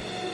Forever.